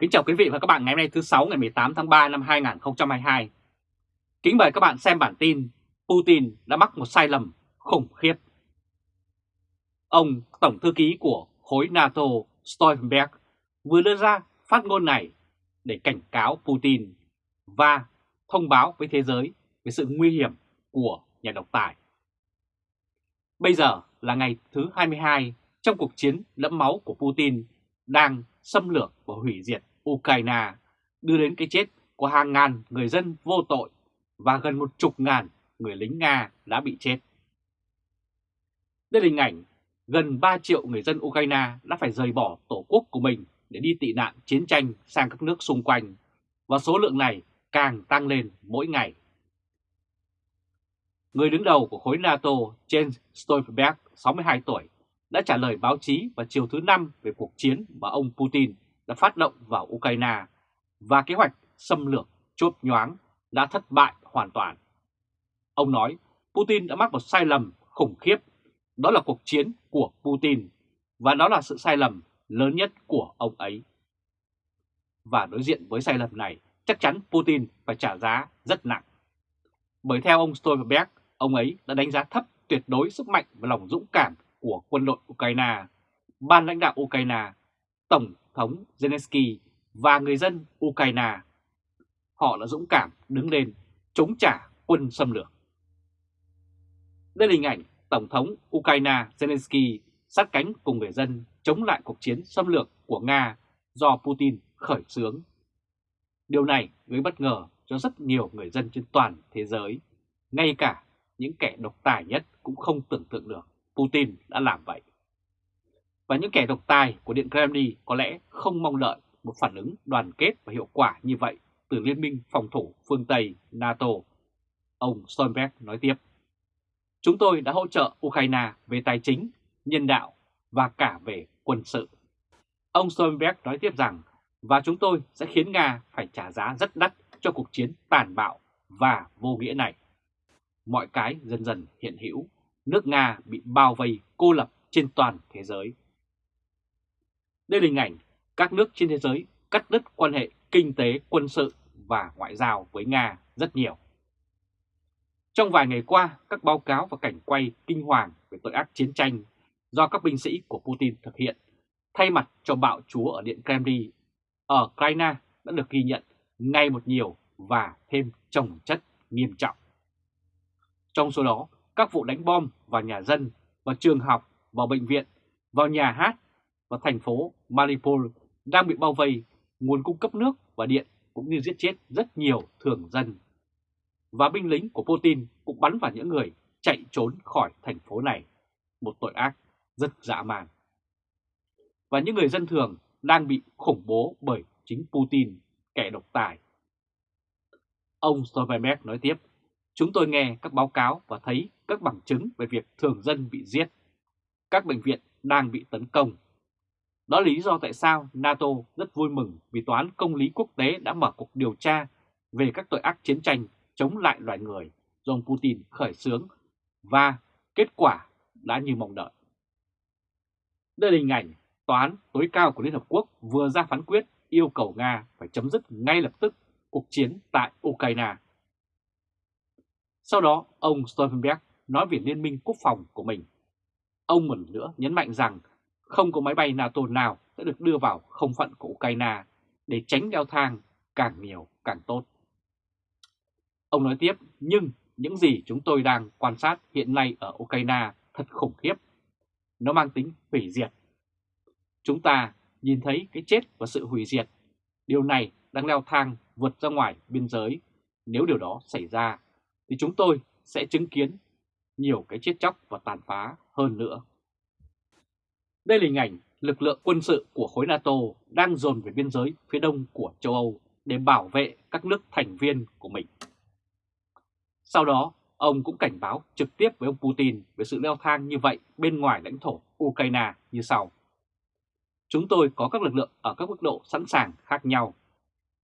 Kính chào quý vị và các bạn ngày hôm nay thứ 6 ngày 18 tháng 3 năm 2022. Kính mời các bạn xem bản tin Putin đã mắc một sai lầm khủng khiếp. Ông Tổng Thư ký của khối NATO Stoltenberg vừa đưa ra phát ngôn này để cảnh cáo Putin và thông báo với thế giới về sự nguy hiểm của nhà độc tài. Bây giờ là ngày thứ 22 trong cuộc chiến lẫm máu của Putin đang xâm lược và hủy diệt Ukraine, đưa đến cái chết của hàng ngàn người dân vô tội và gần một chục ngàn người lính Nga đã bị chết. Đây là hình ảnh gần 3 triệu người dân Ukraine đã phải rời bỏ tổ quốc của mình để đi tị nạn chiến tranh sang các nước xung quanh, và số lượng này càng tăng lên mỗi ngày. Người đứng đầu của khối NATO Jens Stoltenberg, 62 tuổi, đã trả lời báo chí vào chiều thứ Năm về cuộc chiến mà ông Putin đã phát động vào Ukraine và kế hoạch xâm lược chốt nhoáng đã thất bại hoàn toàn. Ông nói Putin đã mắc một sai lầm khủng khiếp, đó là cuộc chiến của Putin và đó là sự sai lầm lớn nhất của ông ấy. Và đối diện với sai lầm này, chắc chắn Putin phải trả giá rất nặng. Bởi theo ông Stoltenberg, ông ấy đã đánh giá thấp tuyệt đối sức mạnh và lòng dũng cảm của quân đội Ukraine, ban lãnh đạo Ukraine, Tổng thống Zelensky và người dân Ukraine. Họ đã dũng cảm đứng lên chống trả quân xâm lược. Đây là hình ảnh Tổng thống Ukraine Zelensky sát cánh cùng người dân chống lại cuộc chiến xâm lược của Nga do Putin khởi xướng. Điều này gây bất ngờ cho rất nhiều người dân trên toàn thế giới, ngay cả những kẻ độc tài nhất cũng không tưởng tượng được Putin đã làm vậy. Và những kẻ độc tài của Điện Kremlin có lẽ không mong đợi một phản ứng đoàn kết và hiệu quả như vậy từ Liên minh phòng thủ phương Tây NATO. Ông Stoltenberg nói tiếp, Chúng tôi đã hỗ trợ Ukraine về tài chính, nhân đạo và cả về quân sự. Ông Stoltenberg nói tiếp rằng, và chúng tôi sẽ khiến Nga phải trả giá rất đắt cho cuộc chiến tàn bạo và vô nghĩa này. Mọi cái dần dần hiện hữu, nước Nga bị bao vây cô lập trên toàn thế giới. Đây là hình ảnh các nước trên thế giới cắt đứt quan hệ kinh tế, quân sự và ngoại giao với Nga rất nhiều. Trong vài ngày qua, các báo cáo và cảnh quay kinh hoàng về tội ác chiến tranh do các binh sĩ của Putin thực hiện thay mặt cho bạo chúa ở Điện Kremlin ở Ukraine đã được ghi nhận ngay một nhiều và thêm trồng chất nghiêm trọng. Trong số đó, các vụ đánh bom vào nhà dân, vào trường học, vào bệnh viện, vào nhà hát và thành phố Mariupol đang bị bao vây, nguồn cung cấp nước và điện cũng như giết chết rất nhiều thường dân. Và binh lính của Putin cũng bắn vào những người chạy trốn khỏi thành phố này, một tội ác rất dã man. Và những người dân thường đang bị khủng bố bởi chính Putin, kẻ độc tài. Ông Stoltenberg nói tiếp, chúng tôi nghe các báo cáo và thấy các bằng chứng về việc thường dân bị giết. Các bệnh viện đang bị tấn công đó là lý do tại sao NATO rất vui mừng vì Tòa án Công lý Quốc tế đã mở cuộc điều tra về các tội ác chiến tranh chống lại loài người do ông Putin khởi xướng và kết quả đã như mong đợi. Đây là hình ảnh Tòa án tối cao của Liên Hợp Quốc vừa ra phán quyết yêu cầu Nga phải chấm dứt ngay lập tức cuộc chiến tại Ukraine. Sau đó, ông Stoltenberg nói về liên minh quốc phòng của mình. Ông một nữa nhấn mạnh rằng không có máy bay NATO nào sẽ được đưa vào không phận của Ukraine để tránh leo thang càng nhiều càng tốt. Ông nói tiếp, nhưng những gì chúng tôi đang quan sát hiện nay ở Ukraine thật khủng khiếp. Nó mang tính hủy diệt. Chúng ta nhìn thấy cái chết và sự hủy diệt. Điều này đang leo thang vượt ra ngoài biên giới. Nếu điều đó xảy ra, thì chúng tôi sẽ chứng kiến nhiều cái chết chóc và tàn phá hơn nữa. Đây là hình ảnh lực lượng quân sự của khối NATO đang dồn về biên giới phía đông của châu Âu để bảo vệ các nước thành viên của mình. Sau đó, ông cũng cảnh báo trực tiếp với ông Putin về sự leo thang như vậy bên ngoài lãnh thổ Ukraine như sau. Chúng tôi có các lực lượng ở các mức độ sẵn sàng khác nhau.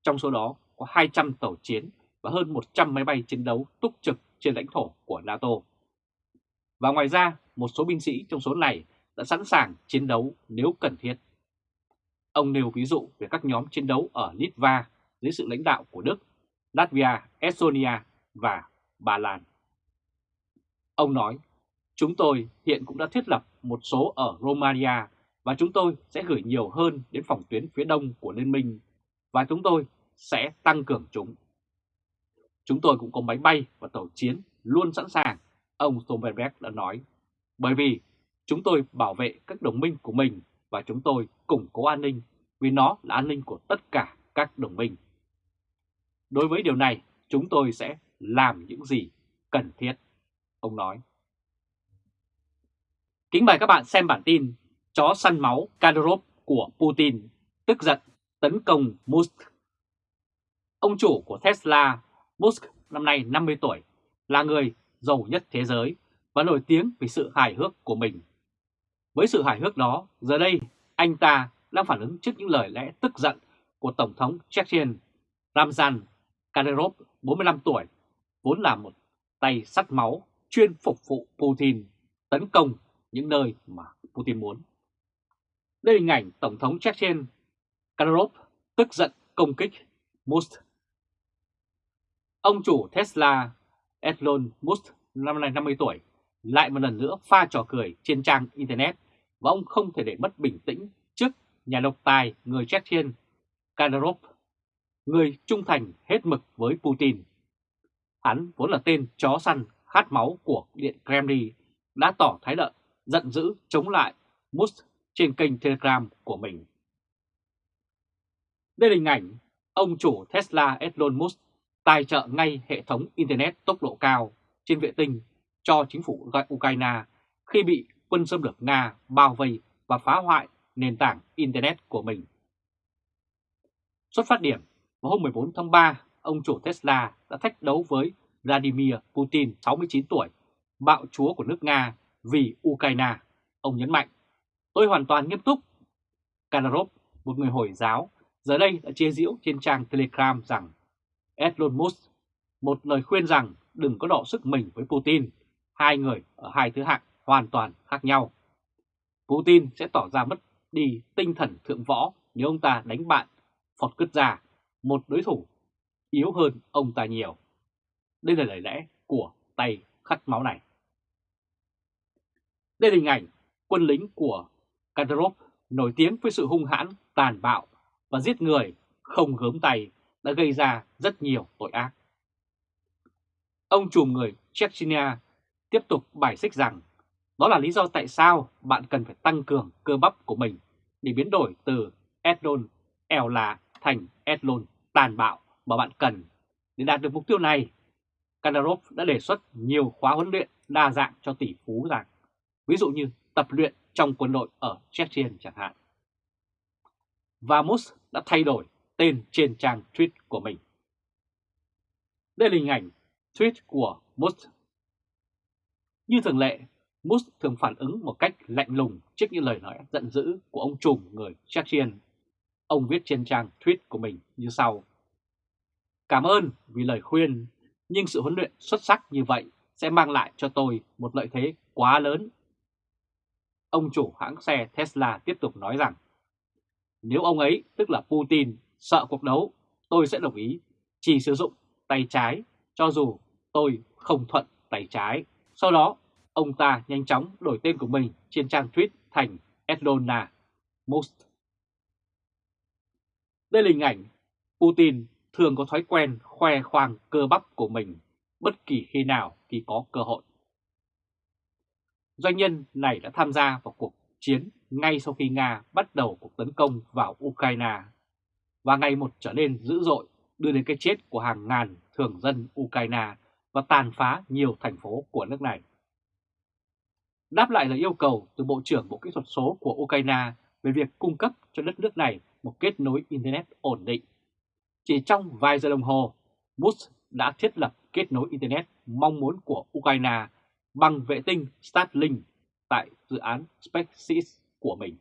Trong số đó có 200 tàu chiến và hơn 100 máy bay chiến đấu túc trực trên lãnh thổ của NATO. Và ngoài ra, một số binh sĩ trong số này đã sẵn sàng chiến đấu nếu cần thiết. Ông nêu ví dụ về các nhóm chiến đấu ở Litva dưới sự lãnh đạo của Đức, Latvia, Estonia và Ba Lan. Ông nói, chúng tôi hiện cũng đã thiết lập một số ở Romania và chúng tôi sẽ gửi nhiều hơn đến phòng tuyến phía đông của Liên minh và chúng tôi sẽ tăng cường chúng. Chúng tôi cũng có máy bay và tàu chiến luôn sẵn sàng, ông Stoltenberg đã nói, bởi vì chúng tôi bảo vệ các đồng minh của mình và chúng tôi củng cố an ninh vì nó là an ninh của tất cả các đồng minh. Đối với điều này, chúng tôi sẽ làm những gì cần thiết, ông nói. Kính mời các bạn xem bản tin Chó săn máu Kadyrov của Putin tức giận tấn công Musk. Ông chủ của Tesla, Musk năm nay 50 tuổi, là người giàu nhất thế giới và nổi tiếng vì sự hài hước của mình. Với sự hài hước đó, giờ đây anh ta đang phản ứng trước những lời lẽ tức giận của Tổng thống Chechen Ramzan Kadyrov, 45 tuổi, vốn là một tay sắt máu chuyên phục vụ Putin tấn công những nơi mà Putin muốn. Đây là hình ảnh Tổng thống Chechen Kadyrov tức giận công kích Musk. Ông chủ Tesla Elon Musk năm nay 50 tuổi lại một lần nữa pha trò cười trên trang Internet và ông không thể để mất bình tĩnh trước nhà độc tài người Chechen Kadyrov, người trung thành hết mực với Putin. Hắn vốn là tên chó săn khát máu của Điện Kremlin đã tỏ thái độ giận dữ chống lại Musk trên kênh Telegram của mình. Đây là hình ảnh ông chủ Tesla Elon Musk tài trợ ngay hệ thống Internet tốc độ cao trên vệ tinh cho chính phủ Ukraine khi bị quân xâm lược Nga bao vây và phá hoại nền tảng Internet của mình. Xuất phát điểm, vào hôm 14 tháng 3, ông chủ Tesla đã thách đấu với Vladimir Putin, 69 tuổi, bạo chúa của nước Nga vì Ukraine. Ông nhấn mạnh, tôi hoàn toàn nghiêm túc. Kanarov, một người Hồi giáo, giờ đây đã chia diễu trên trang Telegram rằng Elon Musk một lời khuyên rằng đừng có đọ sức mình với Putin, hai người ở hai thứ hạng hoàn toàn khác nhau. Putin sẽ tỏ ra mất đi tinh thần thượng võ nếu ông ta đánh bạn, Phật Cứt Gia, một đối thủ yếu hơn ông ta nhiều. Đây là lời lẽ của tay khắt máu này. Đây là hình ảnh quân lính của Kadyrov nổi tiếng với sự hung hãn, tàn bạo và giết người không gớm tay đã gây ra rất nhiều tội ác. Ông trùm người Chechnya tiếp tục bài xích rằng đó là lý do tại sao bạn cần phải tăng cường cơ bắp của mình để biến đổi từ Edlon eo là thành Edlon tàn bạo mà bạn cần. Để đạt được mục tiêu này, Kadarov đã đề xuất nhiều khóa huấn luyện đa dạng cho tỷ phú rằng, ví dụ như tập luyện trong quân đội ở Chechen chẳng hạn. Và Musk đã thay đổi tên trên trang tweet của mình. Đây là hình ảnh tweet của Musk. Như thường lệ, Musk thường phản ứng một cách lạnh lùng trước những lời nói giận dữ của ông trùm người Chechen. Ông viết trên trang tweet của mình như sau. Cảm ơn vì lời khuyên, nhưng sự huấn luyện xuất sắc như vậy sẽ mang lại cho tôi một lợi thế quá lớn. Ông chủ hãng xe Tesla tiếp tục nói rằng, nếu ông ấy, tức là Putin, sợ cuộc đấu, tôi sẽ đồng ý chỉ sử dụng tay trái cho dù tôi không thuận tay trái. Sau đó, ông ta nhanh chóng đổi tên của mình trên trang tweet thành Edlona Most. Đây là hình ảnh Putin thường có thói quen khoe khoang cơ bắp của mình bất kỳ khi nào khi có cơ hội. Doanh nhân này đã tham gia vào cuộc chiến ngay sau khi Nga bắt đầu cuộc tấn công vào Ukraine và ngày một trở nên dữ dội, đưa đến cái chết của hàng ngàn thường dân Ukraine và tàn phá nhiều thành phố của nước này. Đáp lại là yêu cầu từ Bộ trưởng Bộ Kỹ thuật số của Ukraine về việc cung cấp cho đất nước này một kết nối Internet ổn định. Chỉ trong vài giờ đồng hồ, Musk đã thiết lập kết nối Internet mong muốn của Ukraine bằng vệ tinh Starlink tại dự án SpaceX của mình.